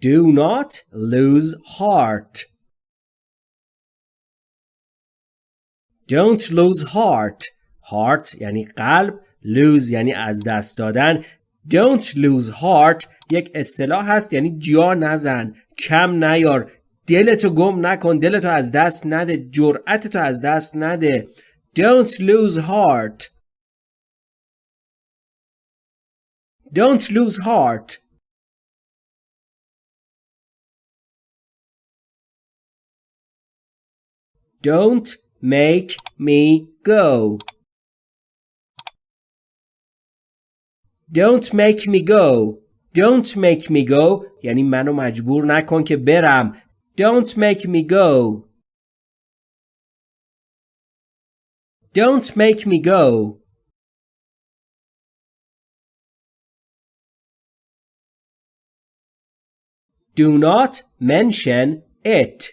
Do not lose heart. Don't lose heart. Heart یعنی قلب. Lose یعنی از دست دادن. Don't lose heart یک اصطلاح هست یعنی جا نزن. کم نیار. دلتو گم نکن. دلتو از دست نده. جرأتتو از دست نده. Don't lose heart. Don't lose heart. Don't make me go. Don't make me go. Don't make me go یعنی منو مجبور نکن که برم. Don't make me go. Don't make me go. Do not mention it.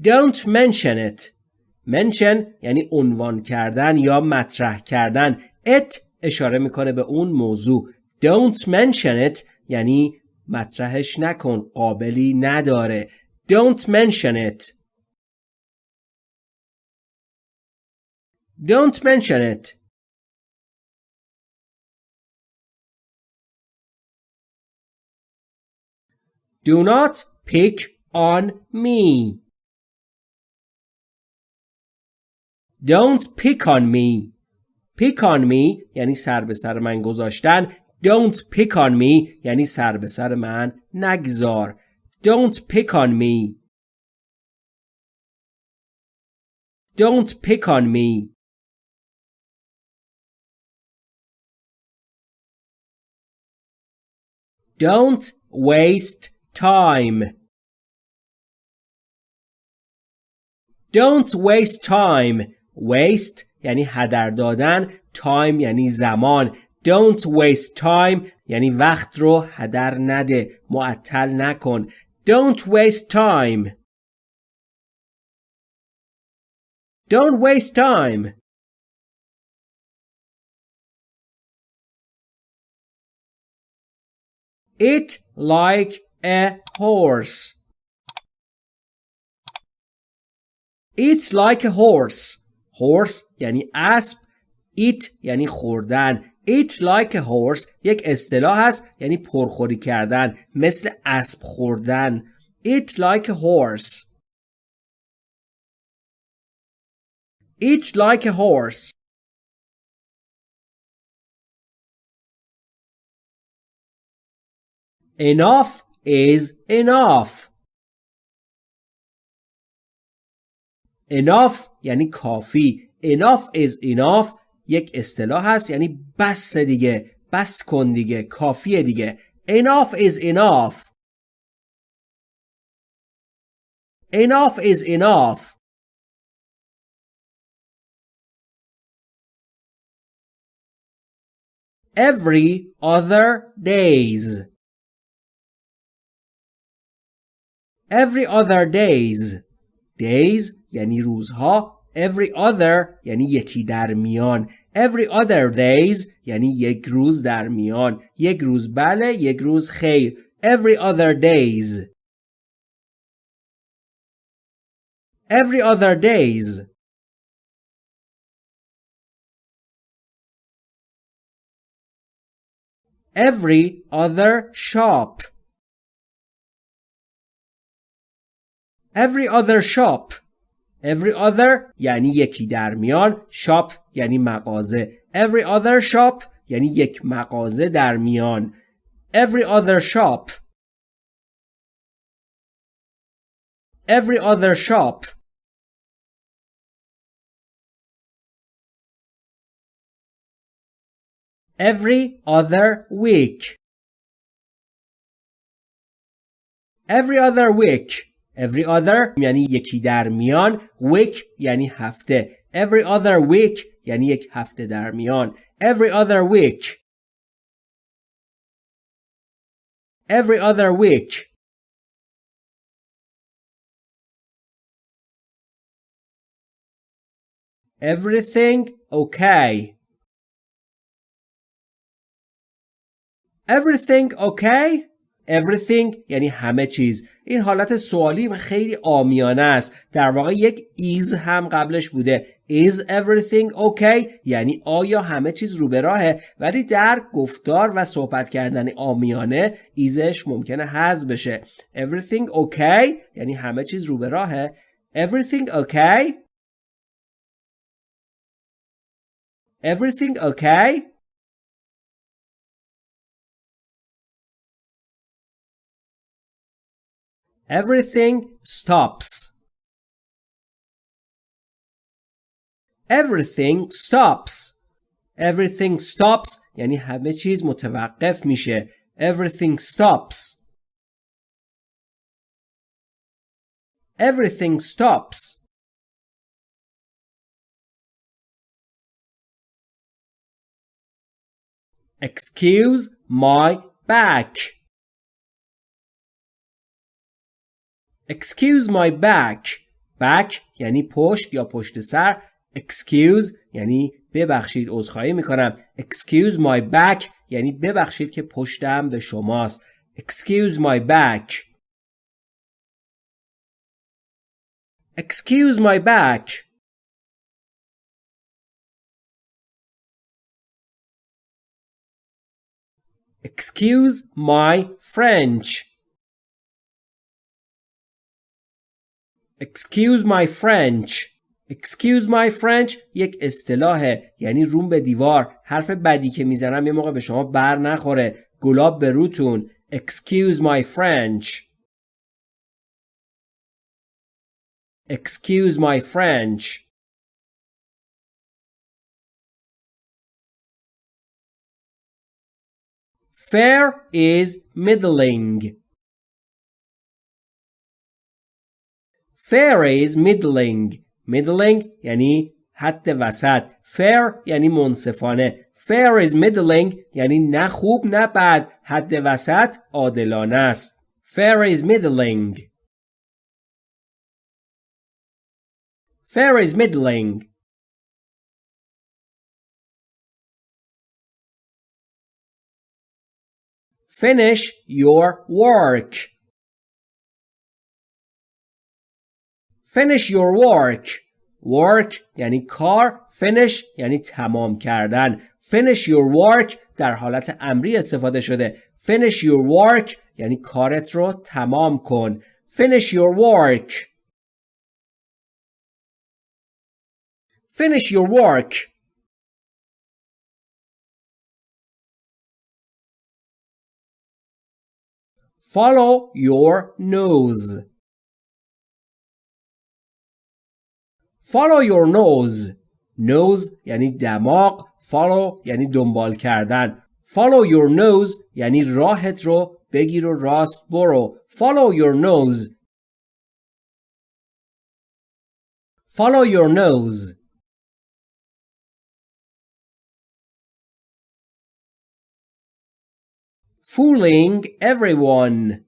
Don't mention it. Mention یعنی عنوان کردن یا مطرح کردن. It اشاره می‌کنه به اون موضوع. Don't mention it یعنی مطرحش نکن. قابلی نداره. Don't mention it. Don't mention it. Do not pick on me. Don't pick on me. Pick on me یعنی سر به سر من گذاشتن. Don't pick on me یعنی سر به سر من نگذار. Don't pick on me. Don't pick on me. Don't waste time. Don't waste time. Waste یعنی هدر دادن. Time یعنی زمان. Don't waste time یعنی وقت رو هدر نده. معطل نکن. Don't waste time. Don't waste time. It like a horse. Eat like a horse. Horse یعنی اسب. Eat یعنی خوردن. Like a horse یک اصطلاح هست یعنی پرخوری کردن. مثل اسب خوردن. A horse. Eat like a horse. Enough is enough. Enough یعنی کافی. Enough is enough یک اصطلاح هست یعنی بس دیگه. بس کن دیگه. کافیه دیگه. Enough is enough. Enough is enough. Every other days. every other days days یعنی روزها every other یعنی یکی در میان every other days یعنی یک روز در میان یک روز بله یک روز خیر every other days every other days every other shop every other shop every other یعنی یکی در میان shop یعنی مغازه every other shop یعنی یک مغازه در میان every other shop every other shop every other week every other week every other یعنی یکی در میان week یعنی هفته every other week یعنی یک هفته در میان every other week every other week everything okay everything okay Everything یعنی همه چیز. این حالت سوالی و خیلی آمیانه است. در واقع یک is هم قبلش بوده. Is everything okay یعنی آیا همه چیز رو به راهه؟ ولی در گفتار و صحبت کردن آمیانه ایزش ممکنه حذف بشه. Everything okay یعنی همه چیز رو به راهه. Everything okay everything okay Everything stops. Everything stops. Everything stops یعنی همه چیز متوقف میشه. Everything stops. Everything stops. Excuse my back. Excuse my back back یعنی پشت یا پشت سر Excuse یعنی ببخشید عذرخواهی می‌کنم Excuse my back یعنی ببخشید که پشتم به شماست Excuse my back Excuse my back Excuse my French Excuse my French Excuse my French یک اصطلاحه یعنی روم به دیوار حرف بدی که می‌زنم یه موقع به شما بر نخوره گلاب به روتون Excuse my French Excuse my French Fair is middling Fair is middling middling یعنی حد وسط fair یعنی منصفانه fair is middling یعنی نه خوب نه بد حد وسط عادلانه است fair is middling fair is middling finish your work Finish your work. Work یعنی کار. Finish یعنی تمام کردن. Finish your work در حالت امری استفاده شده. Finish your work یعنی کارت رو تمام کن. Finish your work. Finish your work. Follow your nose. Follow your nose. Nose یعنی دماغ. Follow یعنی دنبال کردن. Follow your nose یعنی راهت رو بگیر و راست برو. Follow your nose. Follow your nose. Fooling everyone.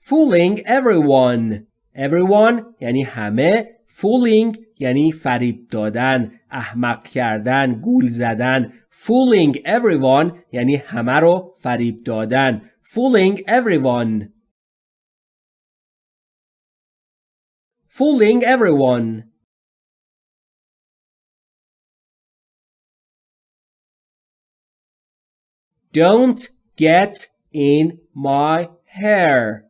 Fooling everyone. everyone یعنی همه fooling یعنی فریب دادن احمق کردن گول زدن fooling everyone یعنی همه رو فریب دادن fooling everyone fooling everyone Don't get in my hair.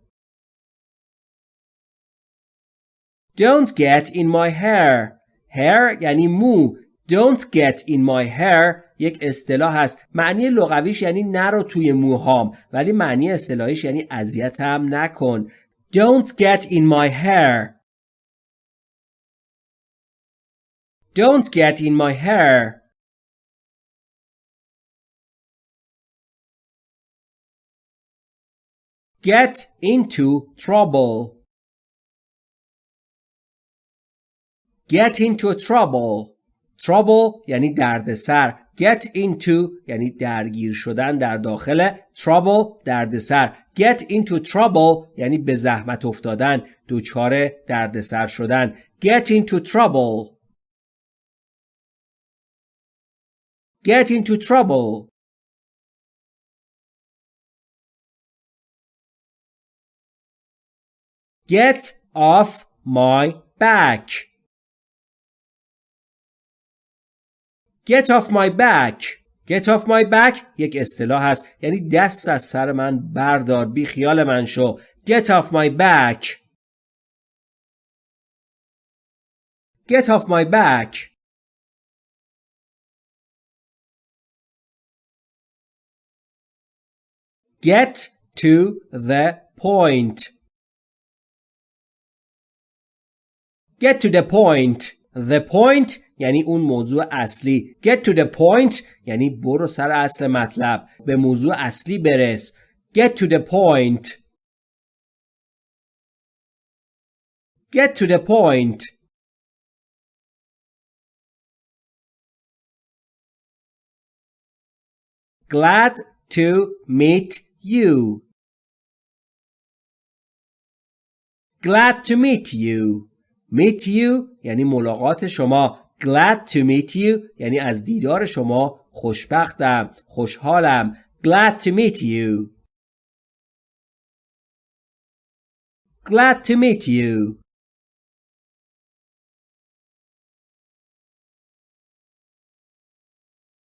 Don't get in my hair. Hair یعنی مو. Don't get in my hair یک اصطلاح هست. معنی لغویش یعنی نرو توی موهام ولی معنی اصطلاحیش یعنی اذیتم نکن. Don't get in my hair. Don't get in my hair. Get into trouble. Get into trouble trouble یعنی دردسر get into یعنی درگیر شدن در داخل trouble دردسر get into trouble یعنی به زحمت افتادن دچار دردسر شدن get into trouble Get into trouble. Get off my back. Get off my back. Get off my back یک اصطلاح هست یعنی دست از سر من بردار بی خیال من شو Get off my back Get off my back Get to the point Get to the point The point یعنی اون موضوع اصلی Get to the point یعنی برو سر اصل مطلب به موضوع اصلی برس Get to the point Get to the point Glad to meet you Glad to meet you Meet you یعنی ملاقات شما glad to meet you یعنی از دیدار شما خوشبختم خوشحالم glad to meet you glad to meet you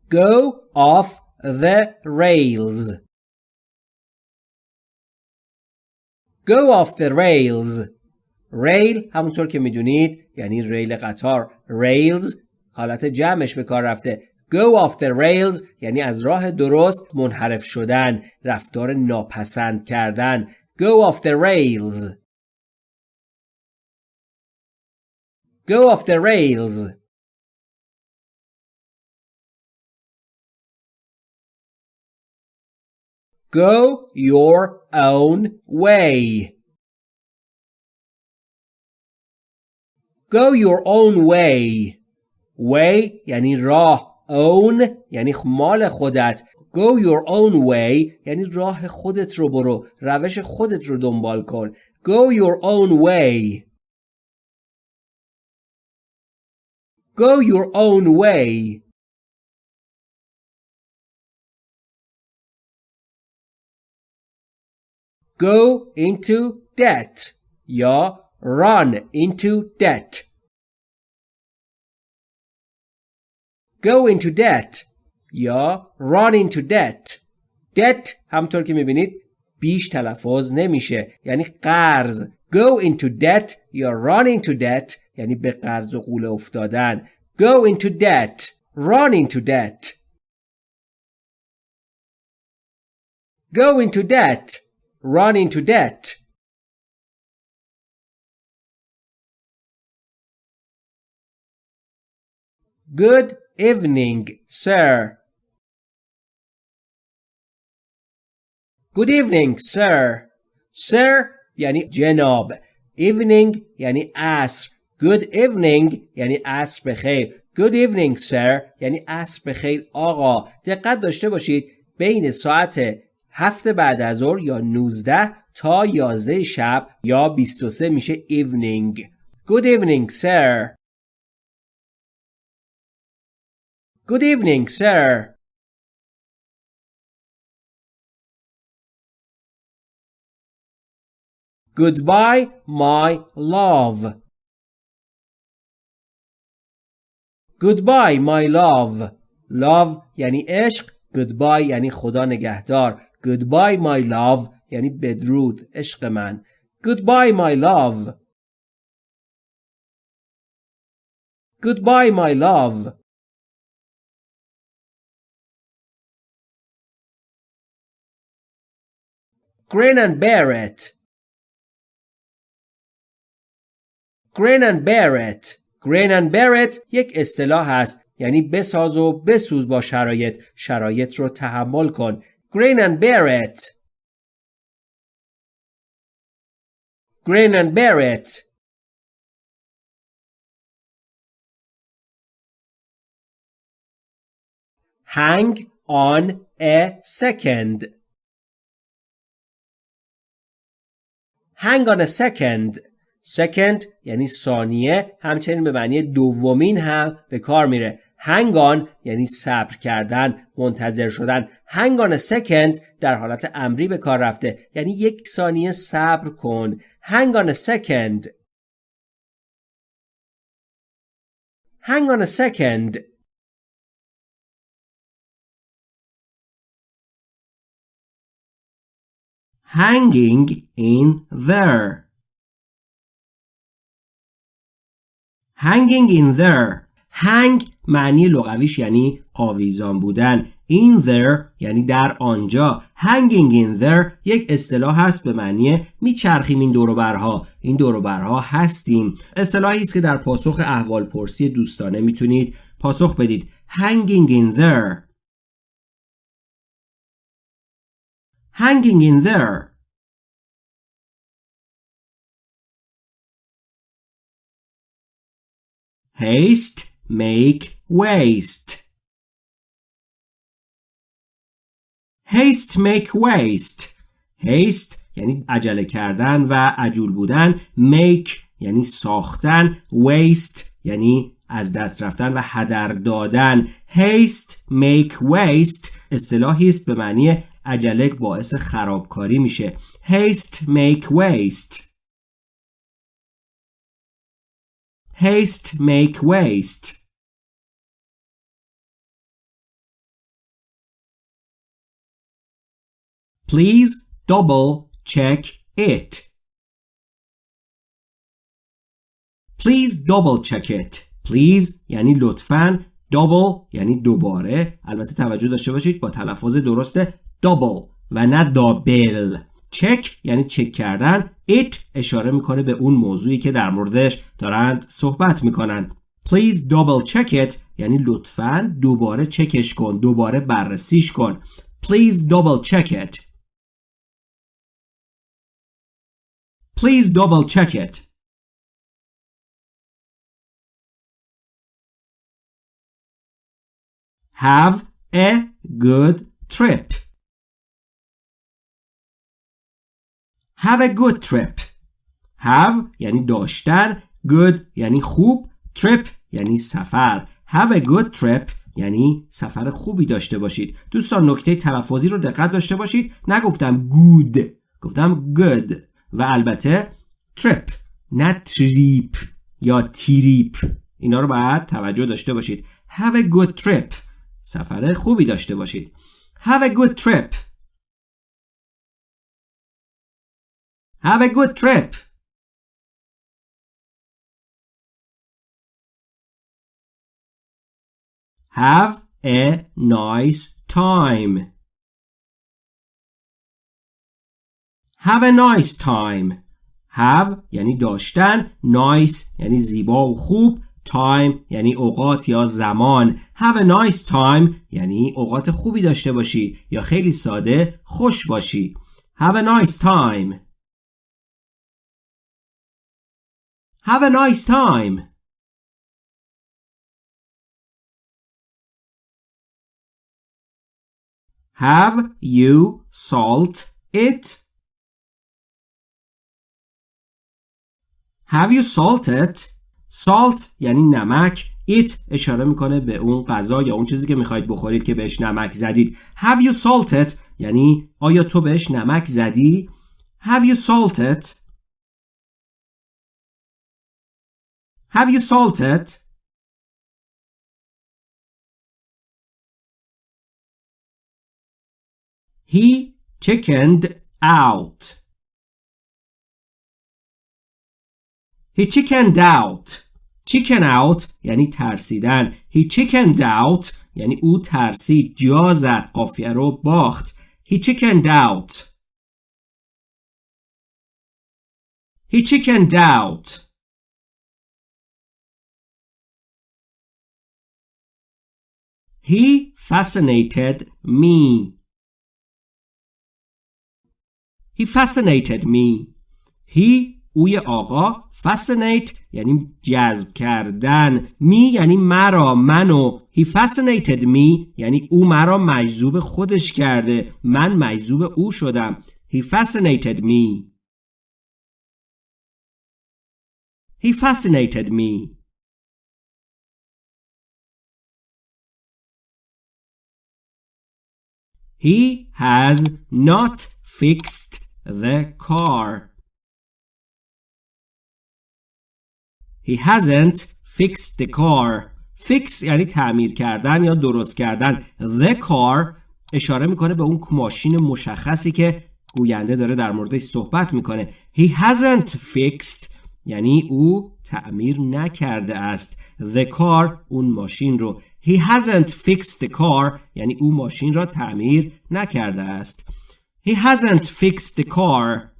go off the rails go off the rails ریل همونطور که می‌دونید یعنی ریل قطار. ریلز حالت جمعش به کار رفته. Go off the rails یعنی از راه درست منحرف شدن رفتار ناپسند کردن. Go off the rails. Go off the rails. Go your own way. Go your own way way یعنی راه own یعنی مال خودت Go your own way یعنی راه خودت رو برو روش خودت رو دنبال کن Go your own way Go your own way Go into debt یا run into debt go into debt یا run into debt debt همطور که میبینید بیش تلفظ نمیشه یعنی قرض go into debt یا run into debt یعنی به قرض و قوله افتادن go into debt run into debt go into debt run into debt Good evening, sir. Good evening, sir. Sir یعنی جناب. Evening یعنی عصر. Good evening یعنی عصر بخیر. Good evening, sir یعنی عصر بخیر آقا. دقت داشته باشید بین ساعت هفت بعد از ظهر یا 19 تا 11 شب یا 23 میشه evening. Good evening, sir. Good evening, sir. Goodbye, my love. Goodbye, my love. Love یعنی عشق. Goodbye یعنی خدا نگهدار. Goodbye, my love یعنی بدرود. عشق من. Goodbye, my love. Goodbye, my love. Grin and bear it. Grin and bear it. Grin and bear it یک اصطلاح است یعنی بساز و بسوز با شرایط شرایط رو تحمل کن Grin and bear it. Grin and bear it. Hang on a second. Hang on a second. Second یعنی ثانیه. همچنین به معنی دومین هم به کار میره. Hang on یعنی صبر کردن منتظر شدن. Hang on a second در حالت امری به کار رفته. یعنی یک ثانیه صبر کن. Hang on a second. Hang on a second. Hanging in there. Hanging in there. Hang معنی لغویش یعنی آویزان بودن. In there یعنی در آنجا. Hanging in there یک اصطلاح هست به معنی میچرخیم این دوروبرها این دوروبرها هستیم. اصطلاحی است که در پاسخ احوال پرسی دوستانه می‌تونید پاسخ بدید. Hanging in there. Hanging in there haste make waste haste make waste haste یعنی عجله کردن و عجول بودن make یعنی ساختن waste یعنی از دست رفتن و هدر دادن haste make waste اصطلاحی است به معنی عجله باعث خرابکاری میشه haste make waste haste make waste Please double check it. Please double check it. Please یعنی لطفاً double یعنی دوباره. البته توجه داشته باشید با تلفظ درست double و نه دابل چک یعنی چک کردن. It اشاره می‌کنه به اون موضوعی که در موردش دارند صحبت می‌کنن. Please double check it. یعنی لطفاً دوباره چکش کن دوباره بررسیش کن. Please double check it. Please double check it. Have a good trip. Have a good trip. Have یعنی داشتن. Good یعنی خوب. Trip یعنی سفر. Have a good trip یعنی سفر خوبی داشته باشید. دوستان نکته تلفظی رو دقت داشته باشید. نگفتم good. گفتم good. و البته تریپ نه تریپ یا تریپ. اینا رو باید توجه داشته باشید. Have a good trip. سفر خوبی داشته باشید have a good trip have a good trip have a nice time Have a nice time. Have یعنی داشتن. Nice یعنی زیبا و خوب. Time یعنی اوقات یا زمان. Have a nice time یعنی اوقات خوبی داشته باشی یا خیلی ساده خوش باشی. Have a nice time. Have a nice time. Have you salt it? Have you salted? Salt یعنی نمک It اشاره می‌کنه به اون غذا یا اون چیزی که می‌خواید بخورید که بهش نمک زدید Have you salted? یعنی آیا تو بهش نمک زدی؟ Have you salted? Have you salted? He chickened out. He chickened out. Chicken out یعنی ترسیدن. He chickened out یعنی او ترسید. جا زد. قافیه رو باخت. He chickened out. He chickened out. He fascinated me. He fascinated me. He اوی آقا fascinate یعنی جذب کردن می یعنی مرا منو. هی fascinated می یعنی او مرا مجذوب خودش کرده. من مجذوب او شدم. هی fascinated می. هی fascinated me. He has not fixed the car. He hasn't fixed the car. fix یعنی تعمیر کردن یا درست کردن. The car اشاره می‌کنه به اون ماشین مشخصی که گوینده داره در موردش صحبت می‌کنه. He hasn't fixed یعنی او تعمیر نکرده است. The car اون ماشین رو. He hasn't fixed the car یعنی او ماشین را تعمیر نکرده است. He hasn't fixed the car.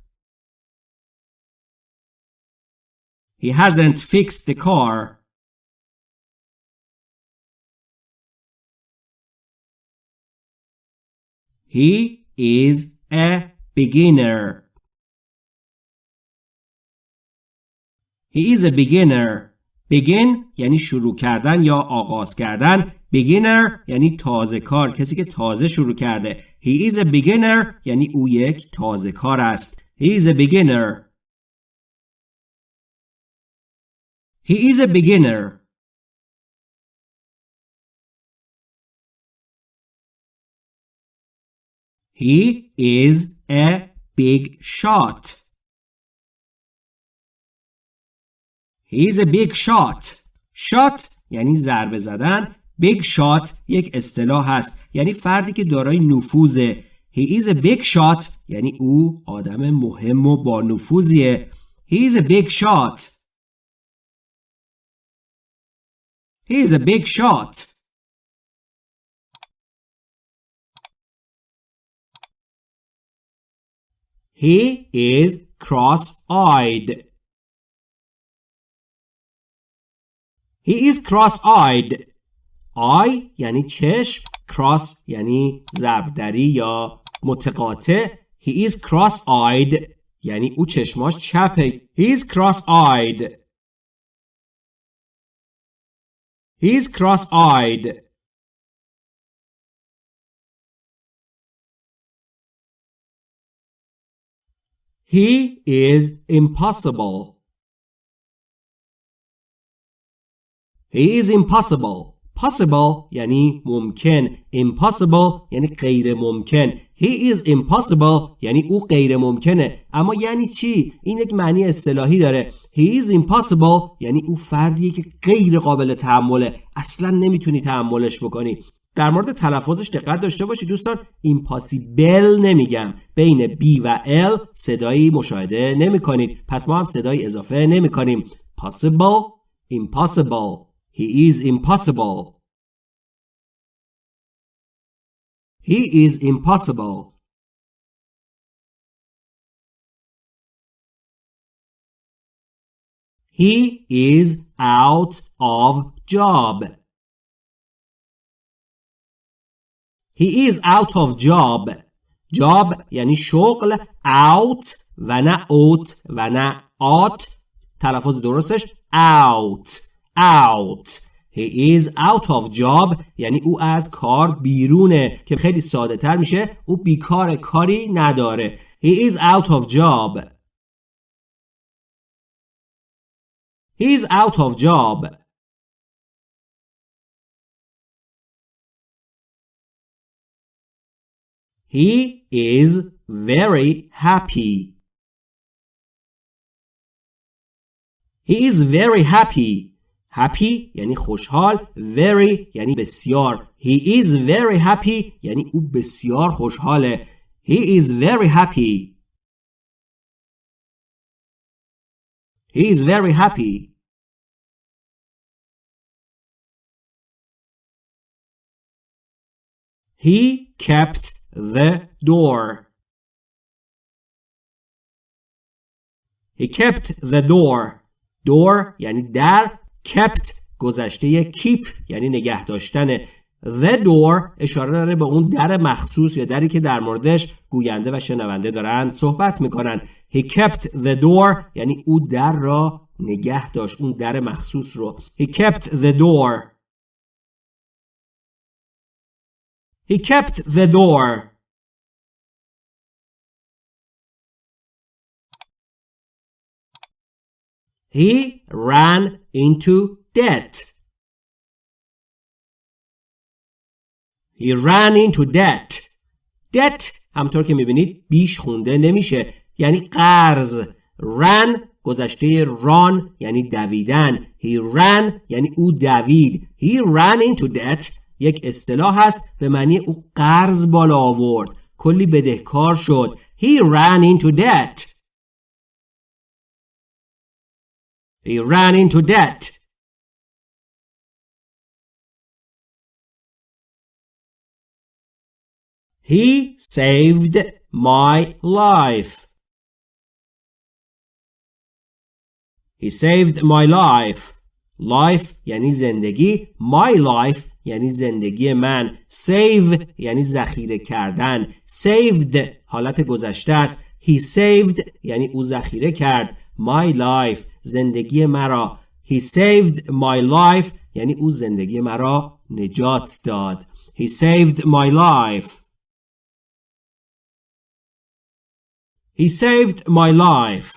He hasn't fixed the car. He is a beginner. He is a beginner. Begin یعنی شروع کردن یا آغاز کردن. Beginner یعنی تازه کار. کسی که تازه شروع کرده. He is a beginner یعنی او یک تازه کار است. He is a beginner. He is a beginner. He is a big shot. He is a big shot. shot یعنی ضربه زدن. big shot یک اصطلاح هست. یعنی فردی که دارای نفوذه. He is a big shot یعنی او آدم مهم و با نفوذیه. He is a big shot. He is a big shot. He is cross-eyed. He is cross-eyed. eye یعنی چشم cross یعنی ضربدری یا متقاطع He is cross-eyed یعنی او چشماش چپه He is cross-eyed He is cross-eyed He is impossible. He is impossible. Possible یعنی ممکن. Impossible یعنی غیر ممکن. He is impossible یعنی او غیر ممکنه. اما یعنی چی؟ این یک معنی اصطلاحی داره. He is impossible یعنی او فردیه که غیر قابل تحمله. اصلا نمی‌تونی تحملش بکنی. در مورد تلفظش دقت داشته باشید دوستان impossible نمیگم بین B و L صدایی مشاهده نمی کنید پس ما هم صدایی اضافه نمی کنیم possible impossible he is impossible he is impossible he is out of job He is out of job. job یعنی شغل out و نه out و نه out تلفظ درستش out out He is out of job یعنی او از کار بیرونه که خیلی ساده تر میشه او بیکار کاری نداره He is out of job He is out of job He is very happy. He is very happy. Happy یعنی خوشحال. Very یعنی بسیار. He is very happy یعنی او بسیار خوشحاله. He is very happy. He is very happy. He kept the door. He kept the door. Door یعنی در kept گذشته keep یعنی نگه داشتن. The door اشاره داره به اون در مخصوص یا دری که در موردش گوینده و شنونده دارن صحبت می‌کنن. He kept the door یعنی او در را نگه داشت اون در مخصوص رو. He kept the door. He kept the door. He ran into debt. He ran into debt. debt همطور که می‌بینید بیش خونده نمیشه. یعنی قرض. Ran گذشته ران یعنی دویدن. He ran یعنی او دوید. He ran into debt. یک اصطلاح هست به معنی او قرض بالا آورد. کلی بدهکار شد. He ran into debt. He ran into debt he saved my life He saved my life. Life یعنی زندگی. My life یعنی زندگی من. Save یعنی ذخیره کردن. Saved حالت گذشته است. He saved یعنی او ذخیره کرد. My life زندگی مرا. He saved my life یعنی او زندگی مرا نجات داد. He saved my life. He saved my life.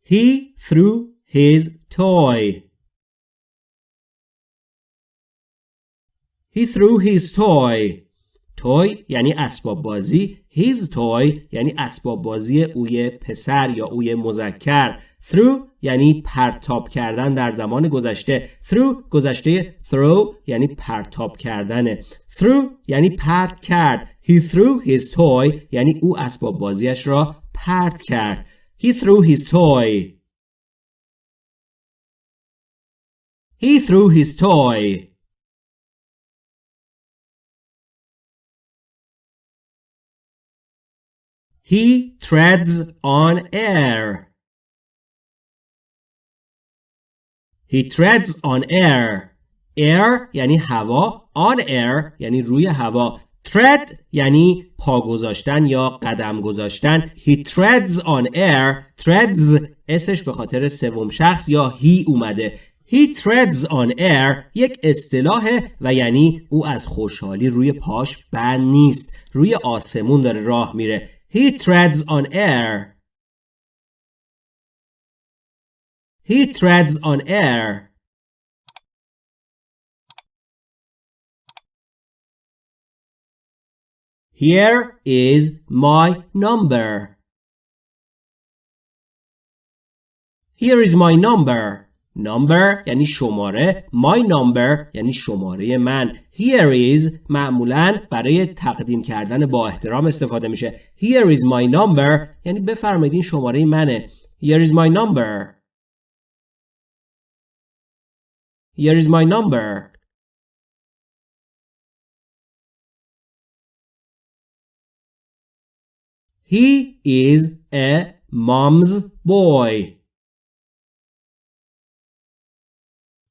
He threw his toy. He threw his toy. Toy یعنی اسباب بازی. His toy یعنی اسباب بازی اوی پسر یا اوی مذکر. Through یعنی پرتاب کردن در زمان گذشته. Through گذشته throw یعنی پرتاب کردن. Through یعنی پرت کرد. He threw his toy یعنی او اسباب بازیش را پرت کرد. He threw his toy. He threw his toy. He treads on air. He treads on air. Air یعنی هوا. On air یعنی روی هوا. tread یعنی پا گذاشتن یا قدم گذاشتن he treads on air treads اسش به خاطر سوم شخص یا he اومده he treads on air یک اصطلاح و یعنی او از خوشحالی روی پاش بند نیست روی آسمون داره راه میره he treads on air he treads on air Here is my number. Here is my number. Number یعنی شماره. My number یعنی شماره من. Here is معمولا برای تقدیم کردن با احترام استفاده میشه. Here is my number یعنی بفرمایید این شماره منه. Here is my number. Here is my number. He is a mom's boy.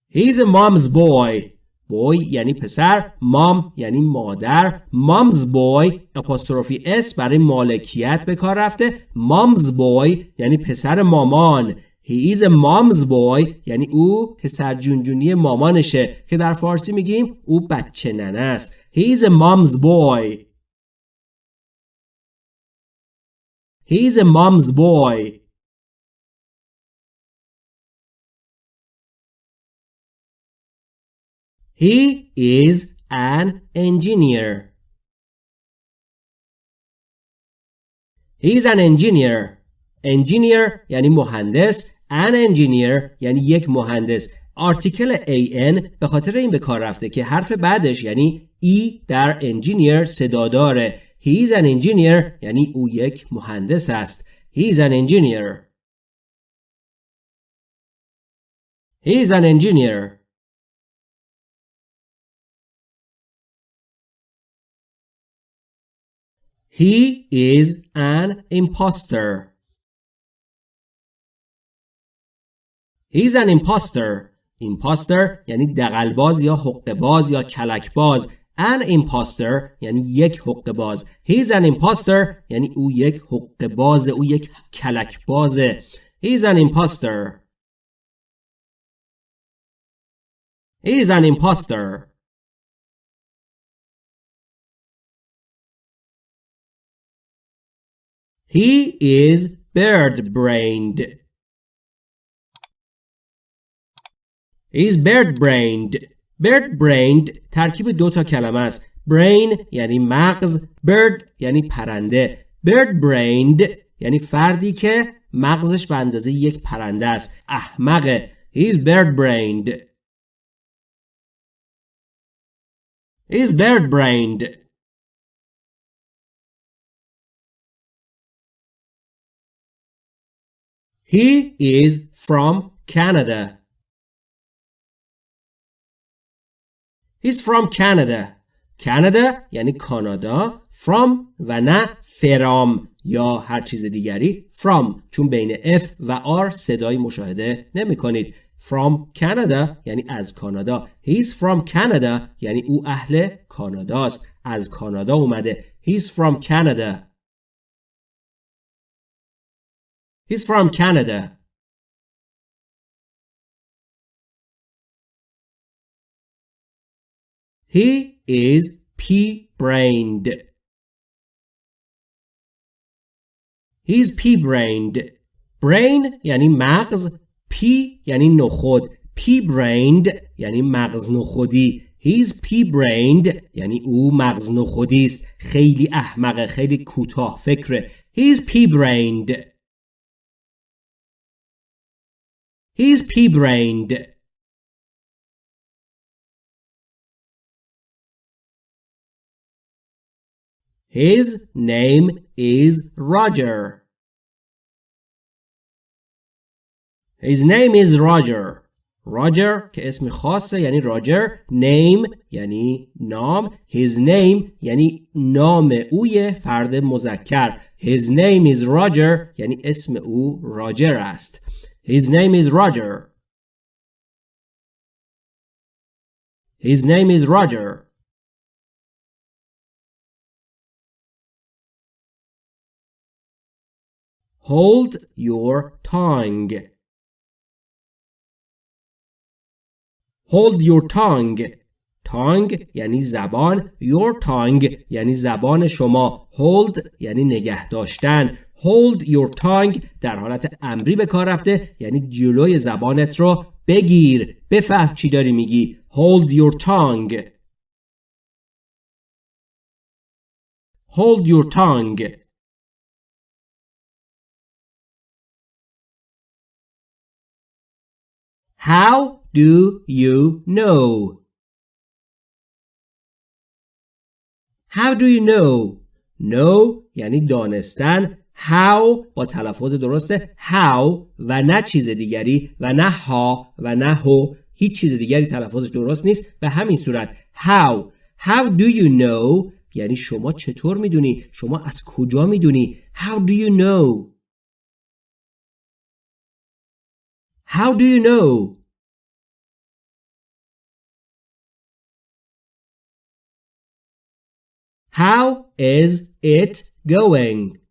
He's a mom's boy. boy یعنی پسر مام یعنی مادر. Mom's boy اپاستروفی اس برای مالکیت به کار رفته. Mom's boy یعنی پسر مامان. He is a mom's boy یعنی او پسر جونجونی مامانشه که در فارسی میگیم او بچه ننه است. He is a mom's boy. He's a mom's boy. He is an engineer. He's an engineer. Engineer یعنی مهندس. An engineer یعنی یک مهندس. آرتیکل an به خاطر این به کار رفته که حرف بعدش یعنی ای در engineer صدا داره. He is an engineer یعنی او یک مهندس است. He is an engineer. He is an engineer. He is an imposter. He's an imposter. Imposter یعنی دقلباز یا حقباز یا کلکباز an imposter یعنی یک حق باز he's an imposter یعنی او یک حق باز او یک کلک بازه he's an imposter he's an imposter he is bird brained He's bird brained. bird brained ترکیب دو تا کلمه است. brain یعنی مغز bird یعنی پرنده bird brained یعنی فردی که مغزش به اندازه یک پرنده است احمقه He's bird brained He's bird He is from Canada. He's from Canada. Canada یعنی کانادا. From و نه فرام یا هر چیز دیگری. From چون بین F و R صدایی مشاهده نمی کنید from Canada یعنی از کانادا. He's from Canada یعنی او اهل کاناداست. از کانادا اومده. He's from Canada. He's from Canada. He is pea-brained. He's pea-brained. Brain یعنی مغز P یعنی نخود pea-brained یعنی مغز نخودی He's pea-brained یعنی او مغز نخودی است خیلی احمقه خیلی کوتاه فکره He's pea-brained He's pea-brained. His name is Roger. His name is Roger. Roger که اسم خاصه یعنی راجر name یعنی نام his name یعنی نام اوی فرد مذکر his name is Roger یعنی اسم او راجر است his name is Roger. His name is Roger. Hold your tongue. Hold your tongue. Tongue یعنی زبان. Your tongue یعنی زبان شما. Hold یعنی نگه داشتن. hold your tongue در حالت امری به کار رفته یعنی جلوی زبانت رو بگیر بفهم چی داری میگی hold your tongue hold your tongue How do you know? How do you know? Know یعنی دانستن how با تلفظ درسته how و نه چیز دیگری و نه ها و نه هو. هیچ چیز دیگری تلفظش درست نیست. به همین صورت how. How do you know? یعنی شما چطور می‌دونی؟ شما از کجا می‌دونی؟ How do you know? How do you know? How is it going?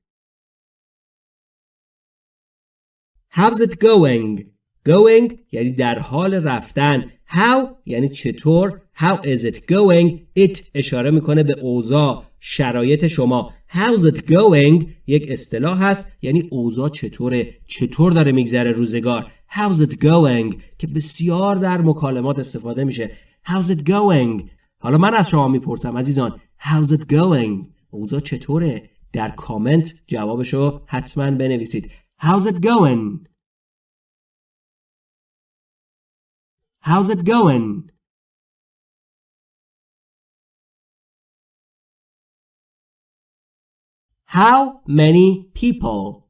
How's it going? Going یعنی در حال رفتن. How یعنی چطور. How is it going? It اشاره می‌کنه به اوضاع شرایط شما. How's it going? یک اصطلاح هست یعنی اوضاع چطوره چطور داره میگذره روزگار How's it going که بسیار در مکالمات استفاده میشه How's it going حالا من از شما می‌پرسم عزیزان How's it going اوضاع چطوره در کامنت جوابشو حتما بنویسید How's it going? How's it going? How many people?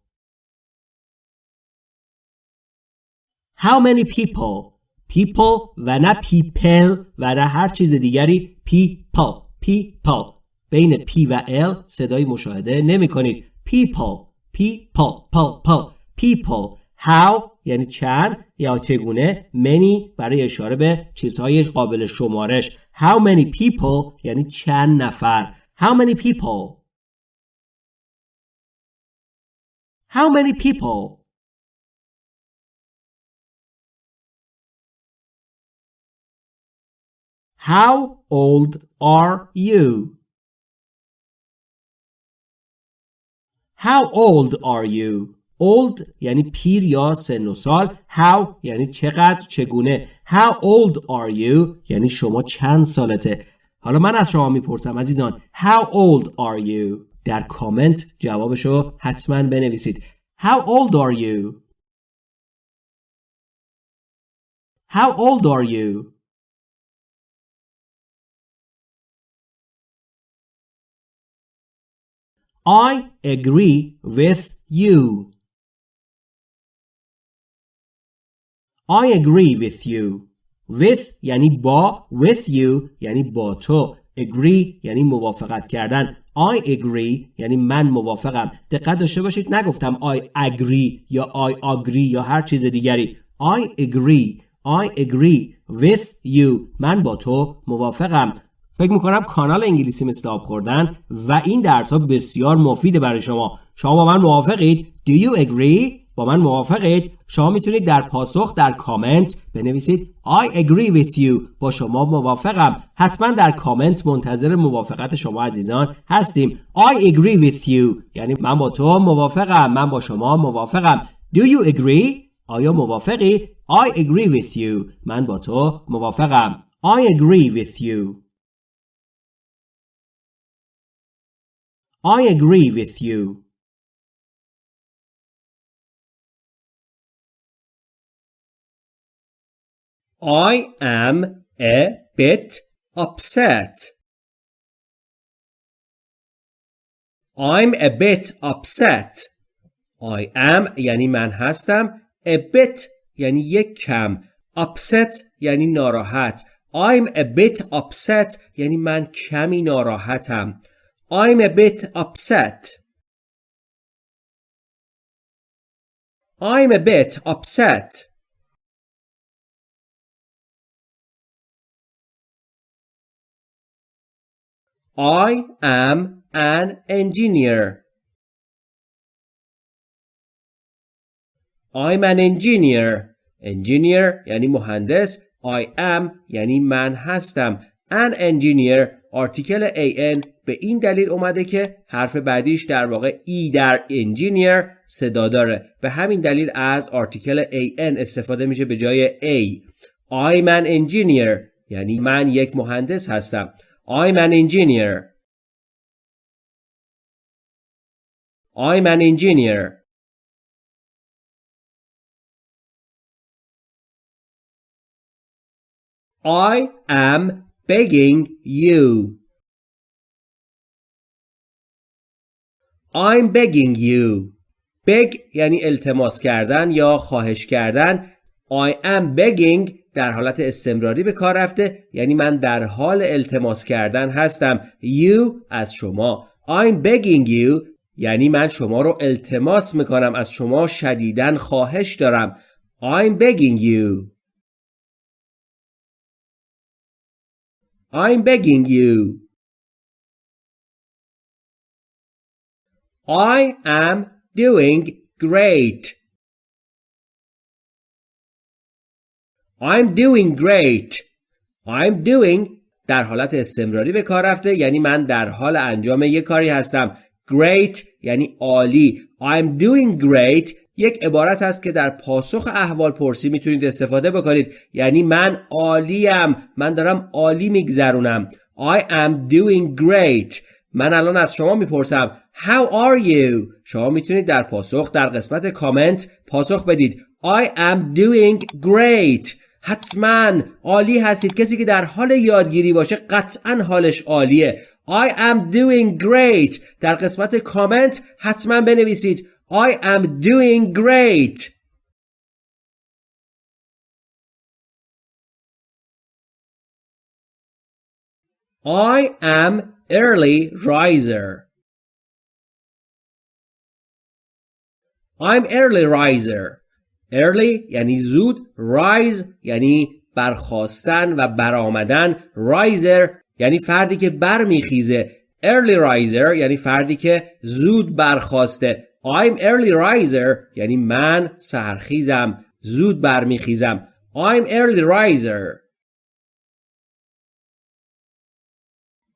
How many people? People و نه people و نه هر چیز دیگری people people بین P و L صدای مشاهده نمی کنید people people people people how یعنی چند یا چگونه many برای اشاره به چیزهای قابل شمارش how many people یعنی چند نفر how many people how many people How old are you? How old are you? old یعنی پیر یا سن و سال. How یعنی چقدر چگونه. How old are you? یعنی شما چند سالته. حالا من از شما می‌پرسم عزیزان how old are you? در کامنت جوابشو حتما بنویسید. How old are you? How old are you? I agree with you. I agree with you. With یعنی با with you یعنی با تو. Agree یعنی موافقت کردن. I agree یعنی من موافقم. دقت داشته باشید نگفتم I agree یا I agree یا هر چیز دیگری. I agree. I agree with you. من با تو موافقم. فکر می‌کنم کانال انگلیسی مثل آب خوردن و این درس ها بسیار مفیده برای شما. شما با من موافقید؟ Do you agree? با من موافقید؟ شما می‌تونید در پاسخ در کامنت بنویسید I agree with you. با شما موافقم. حتما در کامنت منتظر موافقت شما عزیزان هستیم. I agree with you. یعنی من با تو موافقم. من با شما موافقم. Do you agree? آیا موافقی؟ I agree with you. من با تو موافقم. I agree with you. I agree with you I am a bit upset. I'm a bit upset. I am یعنی من هستم. A bit یعنی یک کم. Upset یعنی ناراحت. I'm a bit upset یعنی من کمی ناراحتم. I'm a bit upset. I'm a bit upset. I am an engineer. I'm an engineer. Engineer یعنی مهندس. I am یعنی من هستم. An engineer آرتیکل an به این دلیل اومده که حرف بعدیش در واقع ای در engineer صدا داره. به همین دلیل از آرتیکل an استفاده میشه به جای a. I'm an engineer یعنی من یک مهندس هستم. I'm an engineer. I'm an engineer. I am begging you. I'm begging you. beg یعنی التماس کردن یا خواهش کردن. I am begging در حالت استمراری به کار رفته. یعنی من در حال التماس کردن هستم. You از شما. I'm begging you. یعنی من شما رو التماس می‌کنم. از شما شدیدن خواهش دارم. I'm begging you. I'm begging you I am doing great I'm doing great. I'm doing در حالت استمراری به کار رفته یعنی من در حال انجام یک کاری هستم. Great یعنی عالی. I'm doing great یک عبارت است که در پاسخ احوال پرسی می‌تونید استفاده بکنید. یعنی من عالیم. من دارم عالی میگذرونم. I am doing great. من الان از شما می‌پرسم How are you؟ شما می‌تونید در پاسخ در قسمت کامنت پاسخ بدید I am doing great. حتما عالی هستید کسی که در حال یادگیری باشه قطعا حالش عالیه I am doing great در قسمت کامنت حتما بنویسید I am doing great. I am early riser. I'm early riser. Early یعنی زود rise یعنی برخواستن و برآمدن. Riser یعنی فردی که برمیخیزه. Early riser یعنی فردی که زود برخواسته. I'm early riser یعنی من سرخیزم زود برمیخیزم I'm early riser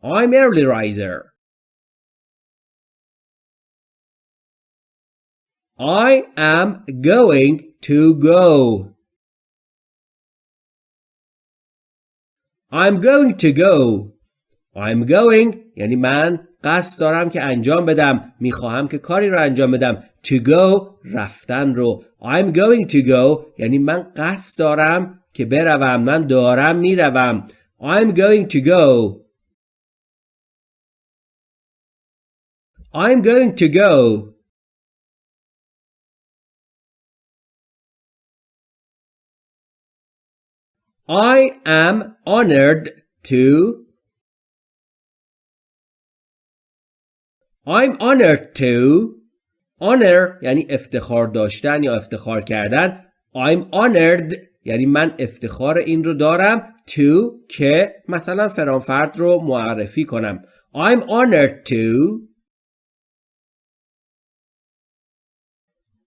I'm early riser I am going to go. I'm going to go. I'm going یعنی من قصد دارم که انجام بدم. می‌خواهم که کاری رو انجام بدم. To go رفتن رو. I'm going to go. یعنی من قصد دارم که بروم. من دارم می‌روم. I'm going to go. I'm going to go. I am honored to I'm honored to honor یعنی افتخار داشتن یا افتخار کردن. I'm honored یعنی من افتخار این رو دارم to که مثلا فرانفرد رو معرفی کنم. I'm honored to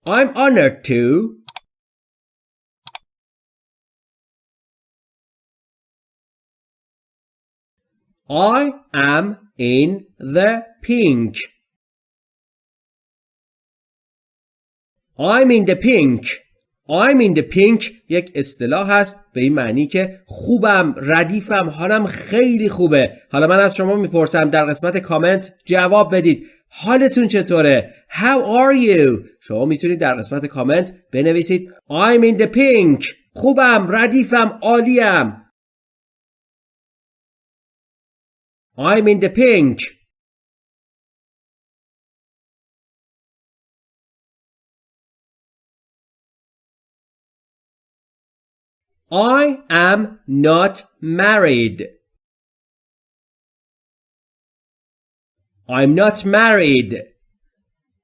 I'm honored to I am in the pink. I'm in the pink. I'm in the pink یک اصطلاح هست به این معنی که خوبم ردیفم حالم خیلی خوبه. حالا من از شما می‌پرسم در قسمت کامنت جواب بدید. حالتون چطوره؟ How are you? شما می‌تونید در قسمت کامنت بنویسید. I'm in the pink. خوبم ردیفم عالیم I'm in the pink. I am not married. I'm not married.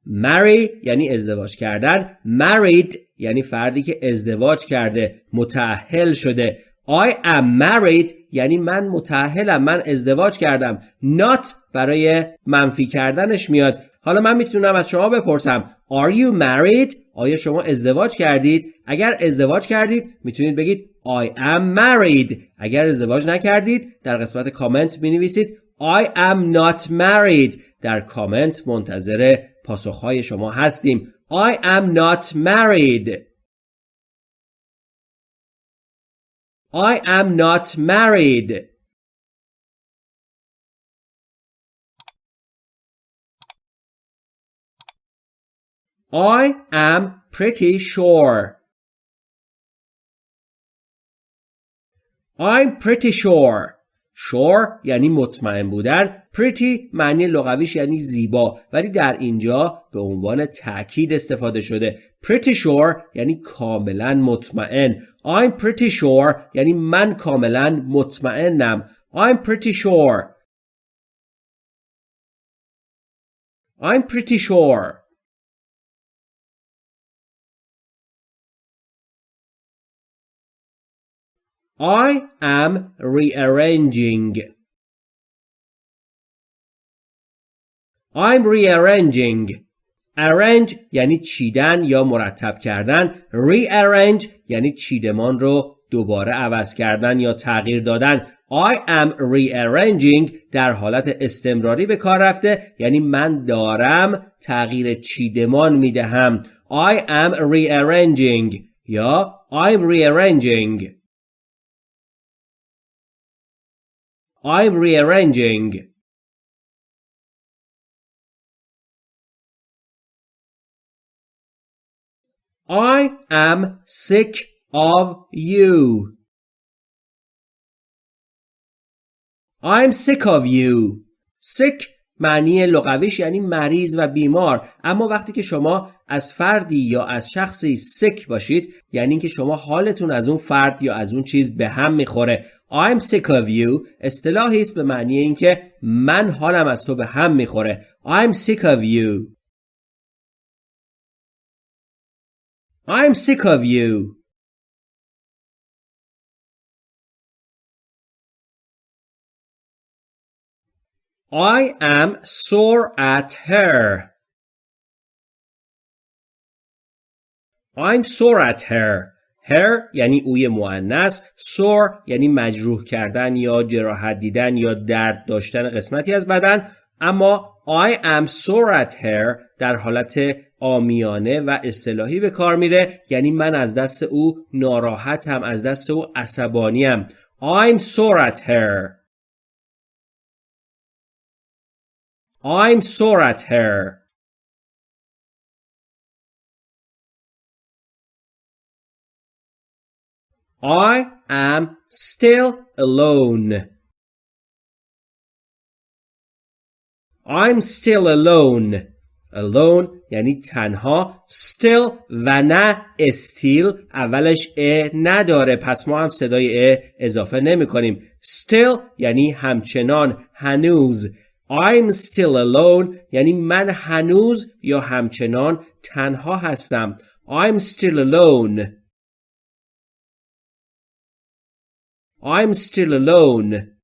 marry یعنی ازدواج کردن married یعنی فردی که ازدواج کرده متأهل شده I am married یعنی من متعهلم من ازدواج کردم. Not برای منفی کردنش میاد. حالا من می‌تونم از شما بپرسم Are you married؟ آیا شما ازدواج کردید؟ اگر ازدواج کردید می‌تونید بگید I am married. اگر ازدواج نکردید در قسمت کامنت بنویسید I am not married. در کامنت منتظر پاسخهای شما هستیم. I am not married. I am not married. I am pretty sure. I'm pretty sure. sure یعنی مطمئن بودن pretty معنی لغویش یعنی زیبا ولی در اینجا به عنوان تاکید استفاده شده. Pretty sure یعنی کاملا مطمئن. I'm pretty sure یعنی من کاملا مطمئنم. I'm pretty sure. I'm pretty sure. I am rearranging. I'm rearranging. arrange یعنی چیدن یا مرتب کردن. rearrange یعنی چیدمان رو دوباره عوض کردن یا تغییر دادن. I am rearranging در حالت استمراری به کار رفته یعنی من دارم تغییر چیدمان می‌دهم. I am rearranging یا I'm rearranging. I'm rearranging. I am sick of you. I'm sick of you. Sick معنی لغویش یعنی مریض و بیمار. اما وقتی که شما از فردی یا از شخصی سک باشید یعنی اینکه شما حالتون از اون فرد یا از اون چیز به هم می‌خوره. I'm sick of you. اصطلاحی است به معنی اینکه من حالم از تو به هم می‌خوره. I'm sick of you. I'm sick of you I am sore at her. I'm sore at her. her یعنی اوی معنیس sore یعنی مجروح کردن یا جراحت دیدن یا درد داشتن قسمتی از بدن اما I am sore at her در حالت آمیانه و اصطلاحی به کار میره. یعنی من از دست او ناراحتم از دست او عصبانیم. I'm sore at her. I'm sore at her. I am still alone. I'm still alone. alone یعنی تنها. Still و نه still اولش ا نداره. پس ما هم صدای ا اضافه نمی کنیم. Still یعنی همچنان. هنوز. I'm still alone یعنی من هنوز یا همچنان تنها هستم. I'm still alone. I'm still alone.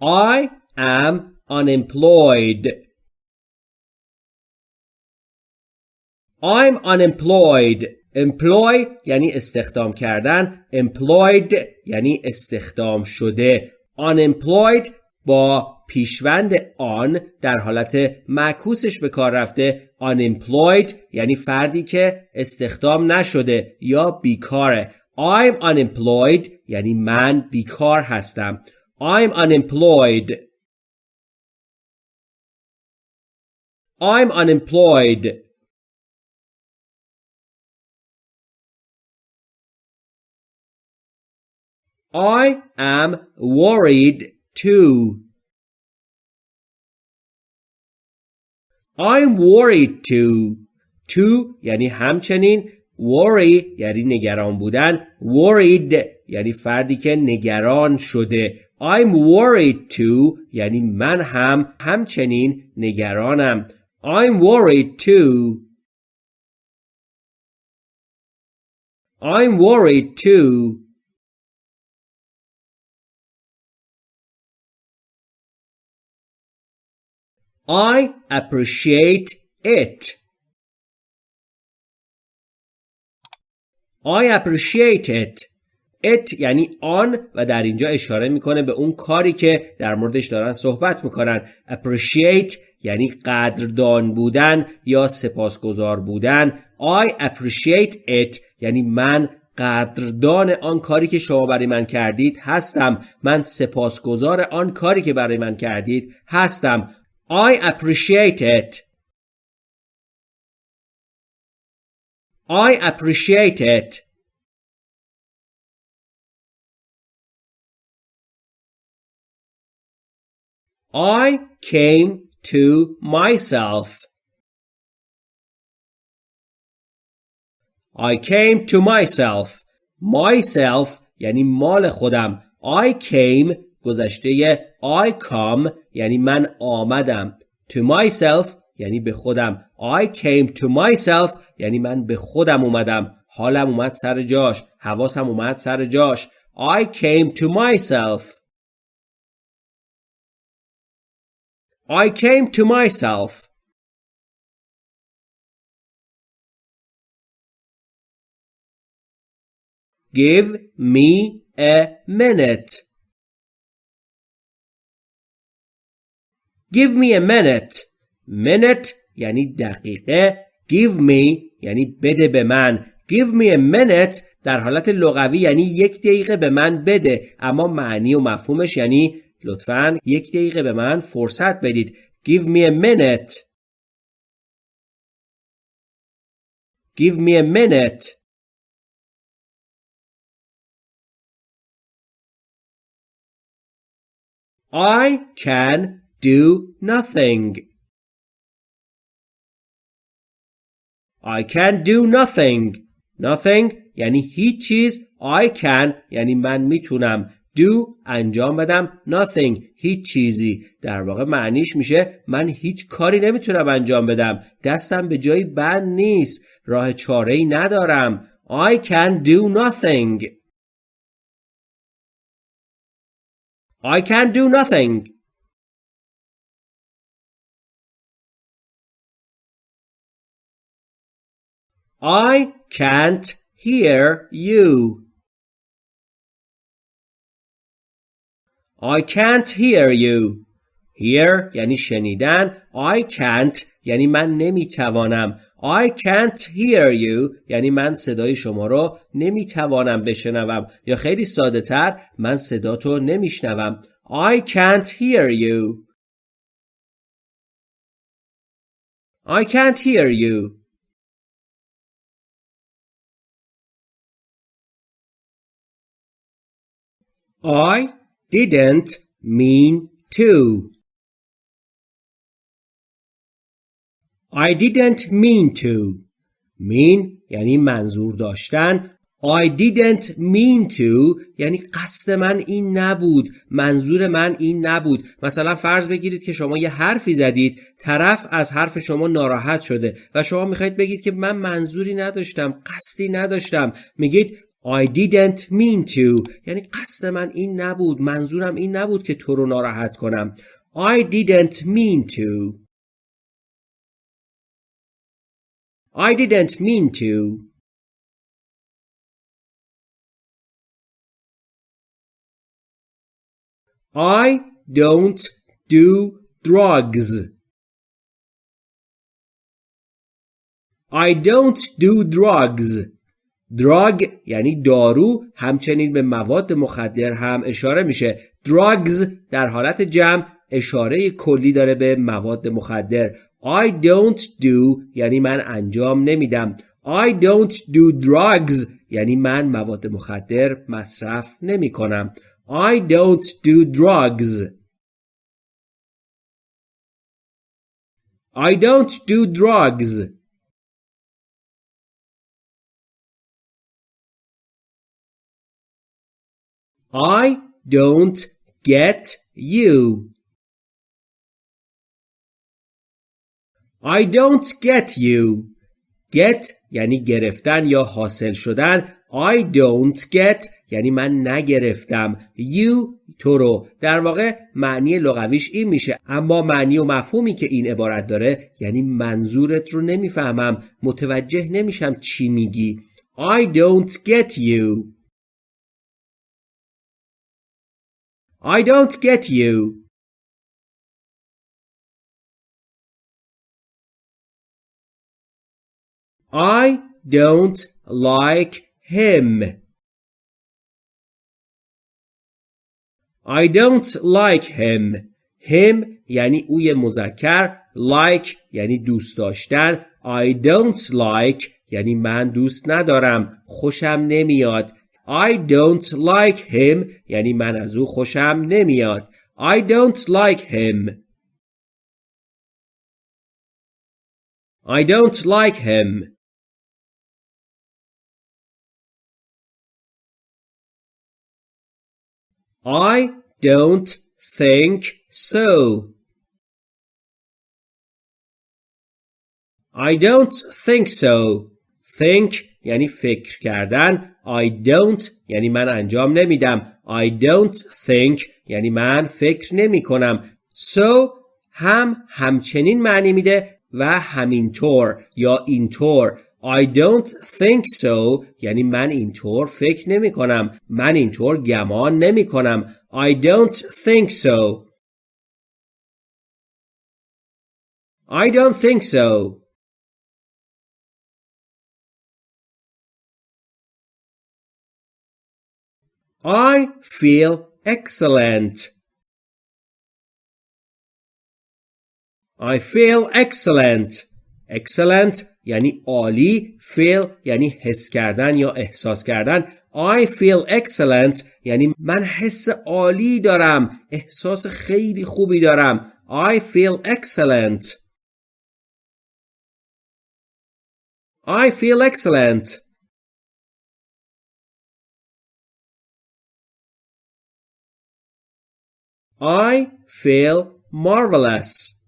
I am unemployed. I'm unemployed. employ یعنی استخدام کردن. Employed یعنی استخدام شده. Unemployed با پیشوند آن در حالت معکوسش به کار رفته. Unemployed یعنی فردی که استخدام نشده یا بیکاره. I'm unemployed یعنی من بیکار هستم. I'm unemployed I'm unemployed I am worried too I'm worried too. To یعنی همچنین worry یعنی نگران بودن worried یعنی فردی که نگران شده I'm worried too یعنی من هم همچنین نگرانم I'm worried too I'm worried too I appreciate it. I appreciate it. It یعنی آن و در اینجا اشاره می‌کنه به اون کاری که در موردش دارن صحبت می‌کنن appreciate یعنی قدردان بودن یا سپاسگزار بودن I appreciate it یعنی من قدردان آن کاری که شما برای من کردید هستم من سپاسگزار آن کاری که برای من کردید هستم I appreciate it. I appreciate it. I came to myself. I came to myself. Myself یعنی مال خودم. I came گذشته I come یعنی من آمدم to myself یعنی به خودم I came to myself یعنی من به خودم اومدم حالم اومد سر جاش حواسم اومد سر جاش I came to myself I came to myself Give me a minute Give me a minute. Minute یعنی دقیقه. Give me یعنی بده به من. Give me a minute در حالت لغوی یعنی یک دقیقه به من بده اما معنی و مفهومش یعنی لطفا یک دقیقه به من فرصت بدید. Give me a minute. Give me a minute. I can do nothing. I can do nothing. Nothing یعنی هیچ چیز. I can یعنی من می‌تونم. Do انجام بدم. Nothing. هیچ چیزی. در واقع معنیش میشه من هیچ کاری نمی‌تونم انجام بدم. دستم به جایی بند نیست. راه چاره ای ندارم. I can do nothing. I can do nothing. I can't hear you. I can't hear you. Hear یعنی شنیدن. I can't یعنی من نمی‌توانم. I can't hear you یعنی من صدای شما رو نمی‌توانم بشنوم. یا خیلی ساده تر من صداتو نمیشنوم. I can't hear you. I can't hear you. I didn't mean to. I didn't mean to. Mean یعنی منظور داشتن. I didn't mean to یعنی قصد من این نبود. منظور من این نبود. مثلا فرض بگیرید که شما یه حرفی زدید. طرف از حرف شما ناراحت شده و شما می‌خواید بگید که من منظوری نداشتم قصدی نداشتم. میگید I didn't mean to یعنی قصد من این نبود منظورم این نبود که تو رو ناراحت کنم I didn't mean to I didn't mean to. I don't do drugs. I don't do drugs. Drug یعنی دارو همچنین به مواد مخدر هم اشاره میشه. Drugs در حالت جمع اشاره کلی داره به مواد مخدر. I don't do یعنی من انجام نمیدم. I don't do drugs یعنی من مواد مخدر مصرف نمی کنم I don't do drugs. I don't do drugs. I don't get you. I don't get you. Get یعنی گرفتن یا حاصل شدن. I don't get یعنی من نگرفتم. You تو رو. در واقع معنی لغویش این میشه. اما معنی و مفهومی که این عبارت داره یعنی منظورت رو نمی‌فهمم. متوجه نمیشم چی میگی. I don't get you. I don't get you I don't like him. I don't like him. him یعنی اوی مذکر like یعنی دوست داشتن I don't like یعنی من دوست ندارم خوشم نمیاد I don't like him یعنی من از او خوشم نمیاد I don't like him I don't like him I don't think so. I don't think so. Think یعنی فکر کردن. I don't یعنی من انجام نمیدم. I don't think یعنی من فکر نمی کنم. So هم همچنین معنی میده و همینطور یا اینطور I don't think so یعنی من اینطور فکر نمی کنم من اینطور گمان نمی کنم I don't think so I don't think so I feel excellent I feel excellent excellent یعنی عالی feel یعنی حس کردن یا احساس کردن I feel excellent یعنی من حس عالی دارم احساس خیلی خوبی دارم I feel excellent I feel excellent I feel marvelous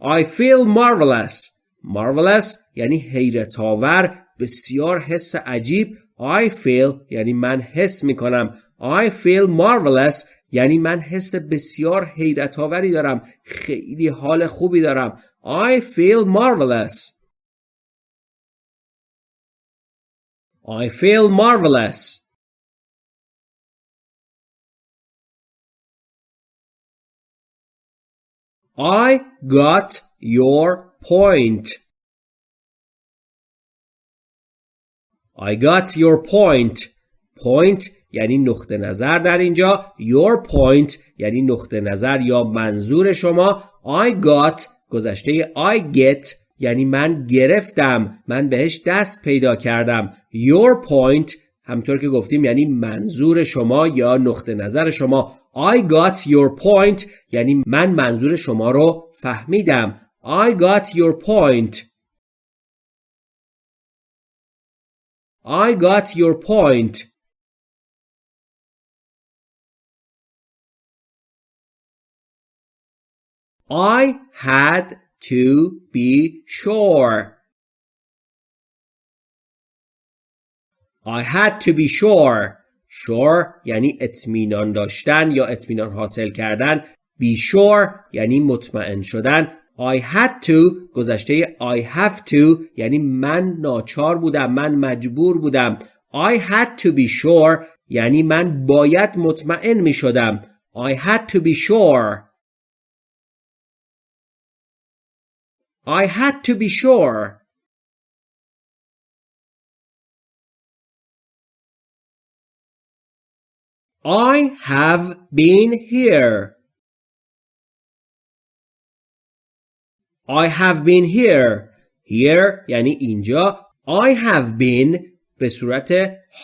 I feel marvelous marvelous یعنی حیرت آور بسیار حس عجیب I feel یعنی من حس می کنم I feel marvelous یعنی من حس بسیار حیرت آوری دارم خیلی حال خوبی دارم I feel marvelous I feel marvelous I got your point. I got your point. Point یعنی نقطه نظر در اینجا. Your point یعنی نقطه نظر یا منظور شما. I got گذشته I get یعنی من گرفتم. من بهش دست پیدا کردم. Your point همطور که گفتیم یعنی منظور شما یا نقطه نظر شما. I got your point یعنی من منظور شما رو فهمیدم I got your point I got your point I had to be sure. I had to be sure. Sure یعنی اطمینان داشتن یا اطمینان حاصل کردن. Be sure یعنی مطمئن شدن. I had to گذشته I have to یعنی من ناچار بودم من مجبور بودم I had to be sure یعنی من باید مطمئن می شدم I had to be sure I had to be sure. I have been here. I have been here. Here یعنی اینجا. I have been به صورت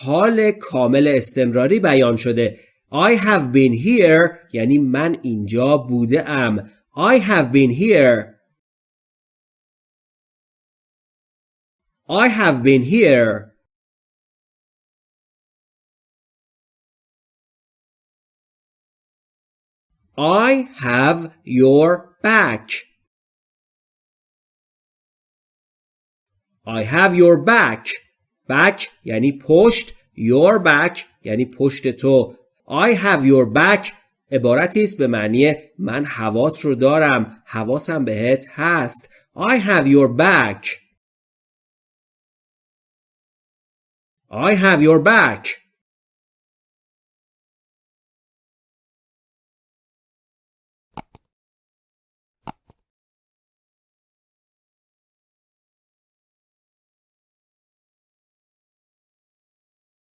حال کامل استمراری بیان شده. I have been here یعنی من اینجا بوده ام. I have been here. I have been here. I have your back. I have your back. Back یعنی پشت. Your back یعنی پشت تو. I have your back عبارتی است به معنی من هوات رو دارم. حواسم بهت هست. I have your back. I have your back.